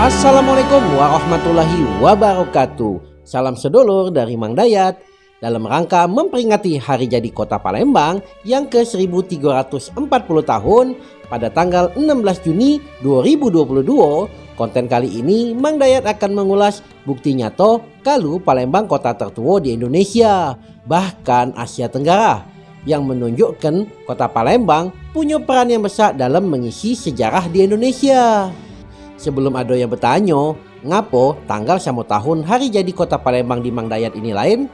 Assalamualaikum warahmatullahi wabarakatuh Salam sedulur dari Mang Dayat Dalam rangka memperingati hari jadi kota Palembang yang ke-1340 tahun pada tanggal 16 Juni 2022 Konten kali ini Mang Dayat akan mengulas bukti nyata kalau Palembang kota tertua di Indonesia bahkan Asia Tenggara yang menunjukkan kota Palembang punya peran yang besar dalam mengisi sejarah di Indonesia. Sebelum ada yang bertanya, ngapo tanggal sama tahun hari jadi kota Palembang di Mangdayat ini lain?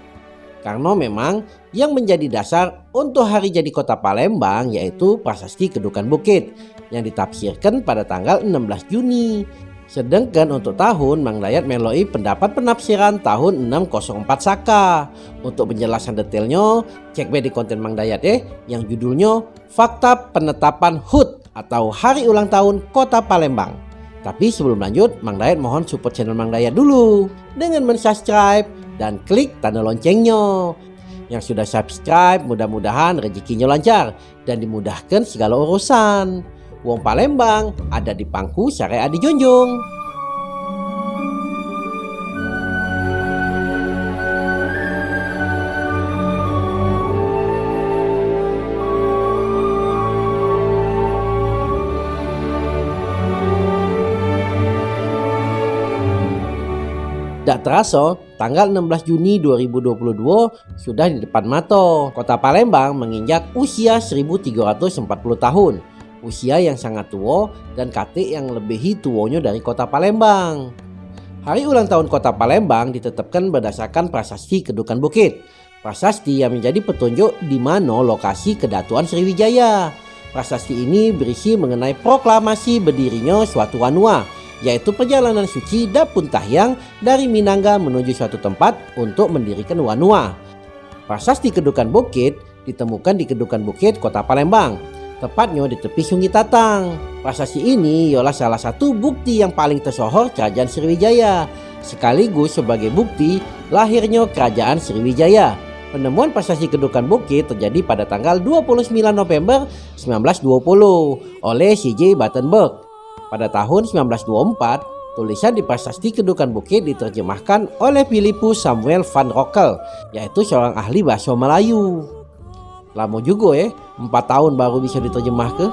Karena memang yang menjadi dasar untuk hari jadi kota Palembang yaitu prasasti Kedukan Bukit yang ditafsirkan pada tanggal 16 Juni Sedangkan untuk tahun Mang Dayat meloi pendapat penafsiran tahun 604 Saka. Untuk penjelasan detailnya cek di konten Mang Dayat eh yang judulnya Fakta Penetapan HUT atau Hari Ulang Tahun Kota Palembang. Tapi sebelum lanjut Mang Dayat mohon support channel Mang Dayat dulu dengan mensubscribe dan klik tanda loncengnya. Yang sudah subscribe mudah-mudahan rezekinya lancar dan dimudahkan segala urusan. Wong Palembang ada di pangku syariah di Tak terasa, tanggal 16 Juni 2022 sudah di depan mata. Kota Palembang menginjak usia 1340 tahun usia yang sangat tua dan KT yang lebih tuanya dari kota Palembang. Hari ulang tahun kota Palembang ditetapkan berdasarkan prasasti Kedukan Bukit. Prasasti yang menjadi petunjuk di mana lokasi kedatuan Sriwijaya. Prasasti ini berisi mengenai proklamasi berdirinya suatu wanua, yaitu perjalanan suci Dapun Tahyang dari Minangga menuju suatu tempat untuk mendirikan wanua. Prasasti Kedukan Bukit ditemukan di Kedukan Bukit, Kota Palembang tepatnya di tepi Sungai Tatang. Prasasti ini ialah salah satu bukti yang paling tersohor Kerajaan Sriwijaya, sekaligus sebagai bukti lahirnya Kerajaan Sriwijaya. Penemuan prasasti Kedukan Bukit terjadi pada tanggal 29 November 1920 oleh C.J. Battenberg. Pada tahun 1924, tulisan di prasasti Kedukan Bukit diterjemahkan oleh Philippus Samuel van Rockel, yaitu seorang ahli bahasa Melayu. Lama juga ya, empat tahun baru bisa diterjemah ke.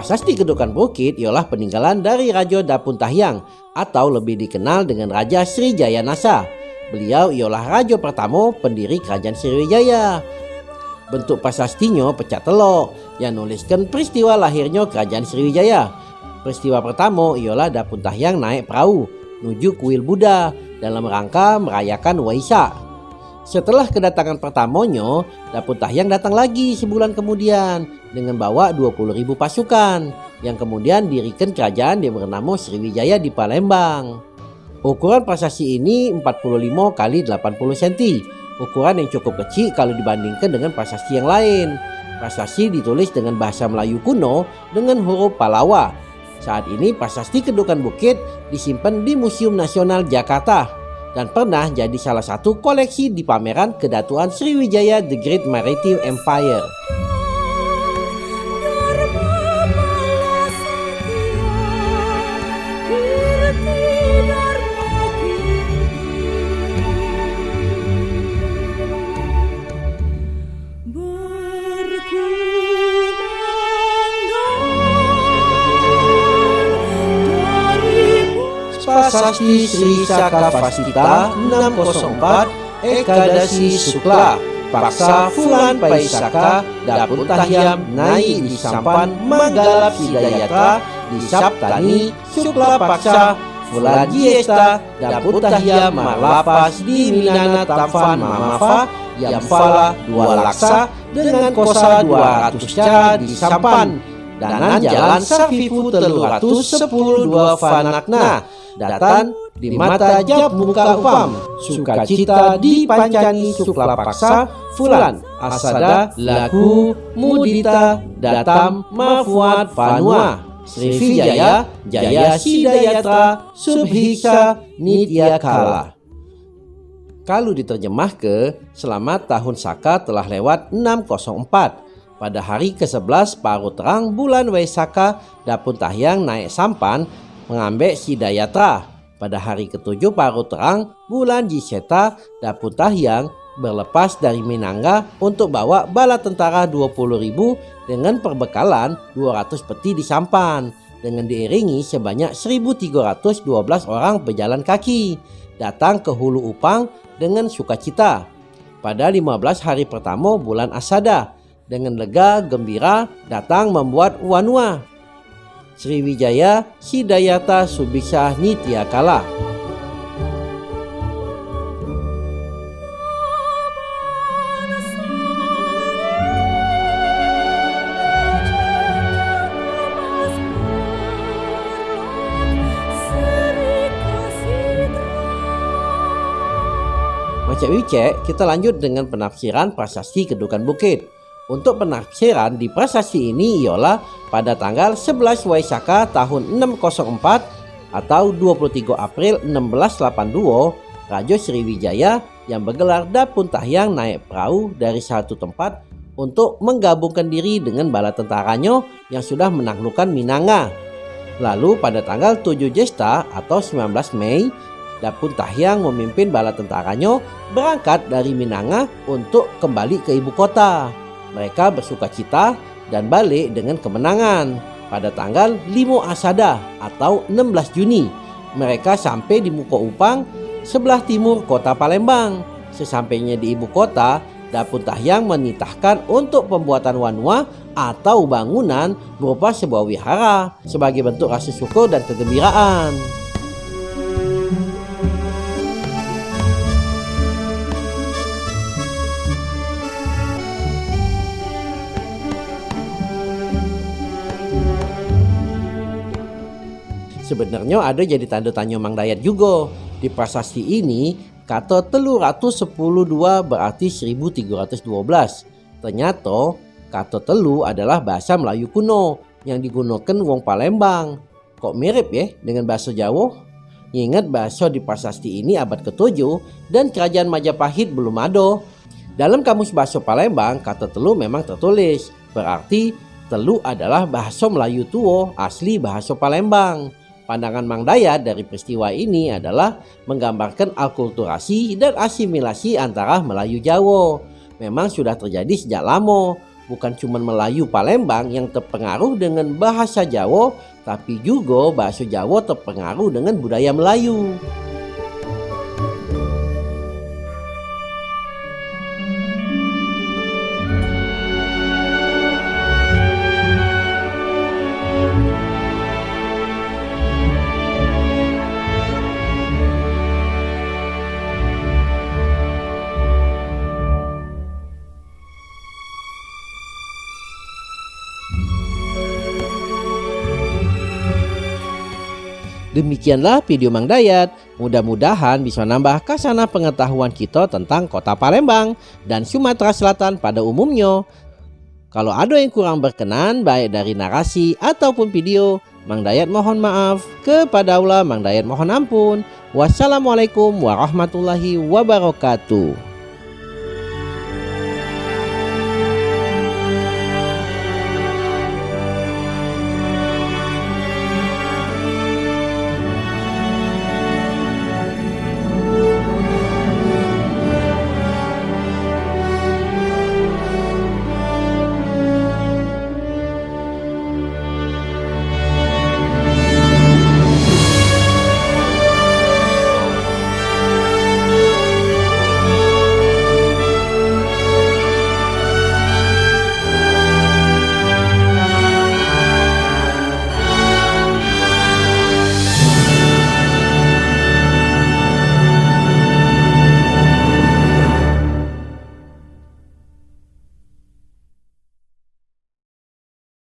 Prasasti Kedukan Bukit ialah peninggalan dari Raja Dapun Tahyang atau lebih dikenal dengan Raja Sri Jaya Nasa Beliau ialah raja pertama pendiri kerajaan Sriwijaya. Bentuk prasastinya pecah telok yang nuliskan peristiwa lahirnya kerajaan Sriwijaya. Peristiwa pertama ialah Dapun Tahyang naik perahu menuju kuil Buddha dalam rangka merayakan Waisak. Setelah kedatangan pertamanya, Dapun Tahyang datang lagi sebulan kemudian dengan bawa 20.000 pasukan yang kemudian dirikan kerajaan yang bernama Sriwijaya di Palembang. Ukuran prasasti ini 45 kali 80 cm. Ukuran yang cukup kecil kalau dibandingkan dengan prasasti yang lain. Prasasti ditulis dengan bahasa Melayu kuno dengan huruf Palawa. Saat ini prasasti Kedukan Bukit disimpan di Museum Nasional Jakarta dan pernah jadi salah satu koleksi di pameran Kedatuan Sriwijaya The Great Maritime Empire. Prasasti Sri Saka Fasita 604 Ekadasi Sukla Paksa Fulan Paisaka Dapun Tahyam Nai di Sampan Manggalap Sidayatra di Saptani Sukla Paksa Fulan Jiesta Dapun Tahyam Malapas di Minana Tamfan Mamafa Yamfala Dua Laksa dengan kosa 200 ca di Sampan Danan Jalan Safifu Telur Ratus Sepuluh Dua Fanakna Datan di mata jab muka upam Sukacita di pancani sukla paksa Fulan Asada Lagu Mudita Datam Mafuat Fanua Srivijaya Jaya Sidayatra Subhiksa Nityakala. Kalau diterjemah ke selamat tahun Saka telah lewat 604 pada hari ke-11 paruh terang bulan Waisaka Dapun Tahyang naik sampan mengambil Sidayatra pada hari ke-7 paruh terang bulan Jiseta Dapun Tahyang berlepas dari Minangga untuk bawa bala tentara 20.000 dengan perbekalan 200 peti di sampan dengan diiringi sebanyak 1.312 orang pejalan kaki datang ke Hulu Upang dengan sukacita. Pada 15 hari pertama bulan Asada, dengan lega gembira datang membuat Wanua. Sriwijaya Sidayata Subisa Nityakala. Macam Wicek, kita lanjut dengan penafsiran prasasti Kedukan Bukit. Untuk penafsiran di prasasti ini ialah pada tanggal 11 Waisaka tahun 604 atau 23 April 1682, Raja Sriwijaya yang bergelar Dapun Tahyang naik perahu dari satu tempat untuk menggabungkan diri dengan bala tentaranya yang sudah menaklukkan Minanga. Lalu pada tanggal 7 Jesta atau 19 Mei Dapun Tahyang memimpin bala tentaranya berangkat dari Minanga untuk kembali ke ibu kota. Mereka bersuka cita dan balik dengan kemenangan. Pada tanggal 5 Asada atau 16 Juni, mereka sampai di Muka Upang, sebelah timur kota Palembang. Sesampainya di ibu kota, Dapun Tahyang menitahkan untuk pembuatan wanua atau bangunan berupa sebuah wihara sebagai bentuk rasa syukur dan kegembiraan. Sebenarnya ada jadi tanda tanya Mang Dayat juga. Di prasasti ini, kata telu ratus sepuluh dua berarti 1312. Ternyata, kata telu adalah bahasa Melayu kuno yang digunakan wong Palembang. Kok mirip ya dengan bahasa Jawa? Ingat bahasa di prasasti ini abad ke-7 dan kerajaan Majapahit belum ada. Dalam kamus bahasa Palembang, kata telu memang tertulis. Berarti telu adalah bahasa Melayu tua asli bahasa Palembang. Pandangan Mang Dayat dari peristiwa ini adalah menggambarkan alkulturasi dan asimilasi antara Melayu Jawa. Memang sudah terjadi sejak lama, bukan cuma Melayu Palembang yang terpengaruh dengan bahasa Jawa, tapi juga bahasa Jawa terpengaruh dengan budaya Melayu. Demikianlah video Mang Dayat. Mudah-mudahan bisa nambah kasana pengetahuan kita tentang kota Palembang dan Sumatera Selatan pada umumnya. Kalau ada yang kurang berkenan baik dari narasi ataupun video, Mang Dayat mohon maaf. Kepada Allah Mang Dayat mohon ampun. Wassalamualaikum warahmatullahi wabarakatuh.